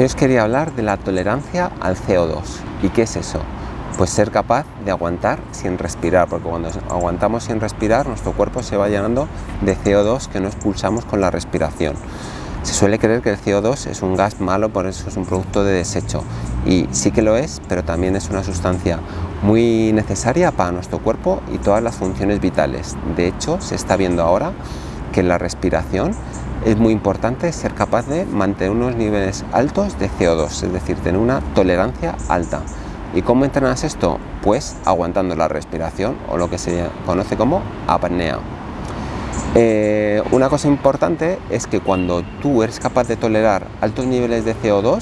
Hoy os quería hablar de la tolerancia al CO2. ¿Y qué es eso? Pues ser capaz de aguantar sin respirar, porque cuando aguantamos sin respirar nuestro cuerpo se va llenando de CO2 que no expulsamos con la respiración. Se suele creer que el CO2 es un gas malo, por eso es un producto de desecho. Y sí que lo es, pero también es una sustancia muy necesaria para nuestro cuerpo y todas las funciones vitales. De hecho, se está viendo ahora que la respiración es muy importante ser capaz de mantener unos niveles altos de CO2, es decir, tener una tolerancia alta. ¿Y cómo entrenas esto? Pues aguantando la respiración o lo que se conoce como apnea. Eh, una cosa importante es que cuando tú eres capaz de tolerar altos niveles de CO2,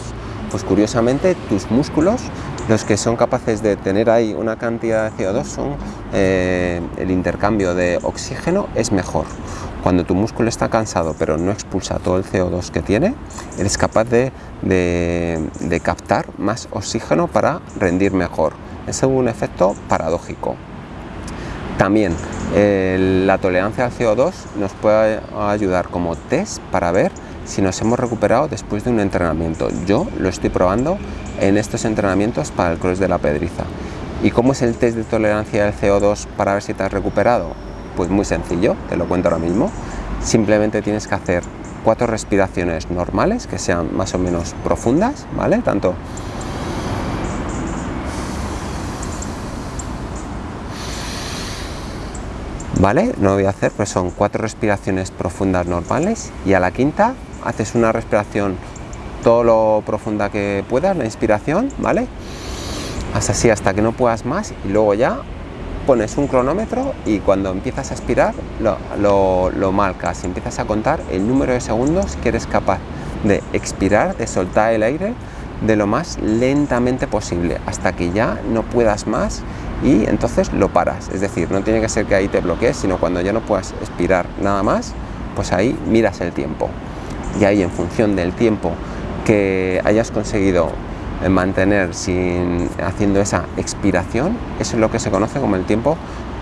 pues curiosamente tus músculos, los que son capaces de tener ahí una cantidad de CO2, son eh, el intercambio de oxígeno es mejor. Cuando tu músculo está cansado pero no expulsa todo el CO2 que tiene, eres capaz de, captar más oxígeno para rendir mejor. Es un efecto paradójico. También la tolerancia al CO2 nos puede ayudar como test para ver si nos hemos recuperado después de un entrenamiento. Yo lo estoy probando en estos entrenamientos para el cross de la pedriza. ¿Y cómo es el test de tolerancia al CO2 para ver si te has recuperado? Pues muy sencillo, te lo cuento ahora mismo. Simplemente tienes que hacer cuatro respiraciones normales, que sean más o menos profundas, ¿vale? Tanto ¿Vale? No lo voy a hacer, pues son cuatro respiraciones profundas normales y a la quinta haces una respiración todo lo profunda que puedas, la inspiración, ¿vale? Hasta así hasta que no puedas más y luego ya pones un cronómetro y cuando empiezas a expirar lo, lo, marcas, empiezas a contar el número de segundos que eres capaz de expirar, de soltar el aire de lo más lentamente posible hasta que ya no puedas más y entonces lo paras. Es decir, no tiene que ser que ahí te bloquees, sino cuando ya no puedas expirar nada más, pues ahí miras el tiempo. Y ahí en función del tiempo que hayas conseguido mantener sin, haciendo esa expiración, eso es lo que se conoce como el tiempo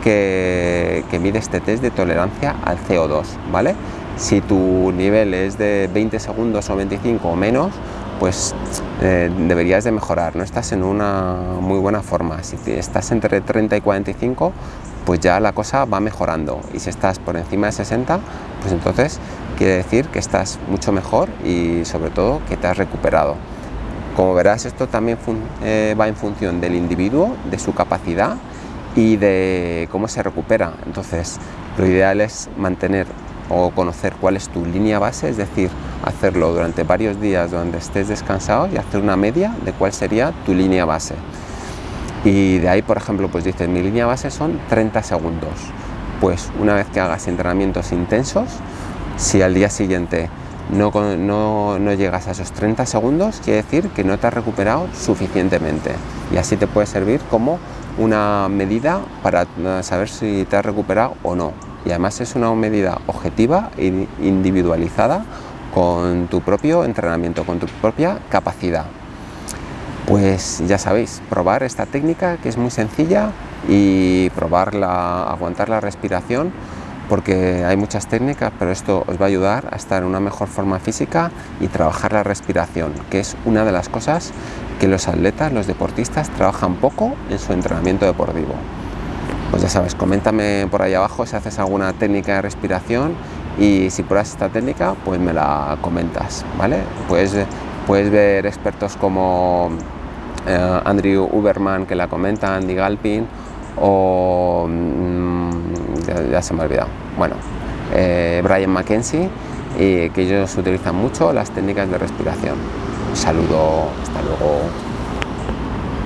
que, mide este test de tolerancia al CO2, ¿vale? Si tu nivel es de 20 segundos o 25 o menos, pues eh, deberías de mejorar, no estás en una muy buena forma. Si estás entre 30 y 45, pues ya la cosa va mejorando. Y si estás por encima de 60, pues entonces quiere decir que estás mucho mejor y sobre todo que te has recuperado. Como verás, esto también eh, va en función del individuo, de su capacidad y de cómo se recupera. Entonces, lo ideal es mantener o conocer cuál es tu línea base, es decir, hacerlo durante varios días donde estés descansado y hacer una media de cuál sería tu línea base. Y de ahí, por ejemplo, pues dices, mi línea base son 30 segundos. Pues una vez que hagas entrenamientos intensos, si al día siguiente no, no, llegas a esos 30 segundos, quiere decir que no te has recuperado suficientemente y así te puede servir como una medida para saber si te has recuperado o no. Y además es una medida objetiva e individualizada con tu propio entrenamiento, con tu propia capacidad. Pues ya sabéis, probar esta técnica que es muy sencilla y probar aguantar la respiración porque hay muchas técnicas, pero esto os va a ayudar a estar en una mejor forma física y trabajar la respiración, que es una de las cosas que los atletas, los deportistas, trabajan poco en su entrenamiento deportivo. Pues ya sabes, coméntame por ahí abajo si haces alguna técnica de respiración y si pruebas esta técnica, pues me la comentas, ¿vale? Puedes, puedes ver expertos como eh, Andrew Uberman que la comenta, Andy Galpin o... Mm, ya, se me ha olvidado. Bueno, eh, Brian McKenzie, y que ellos utilizan mucho las técnicas de respiración. Un saludo, hasta luego.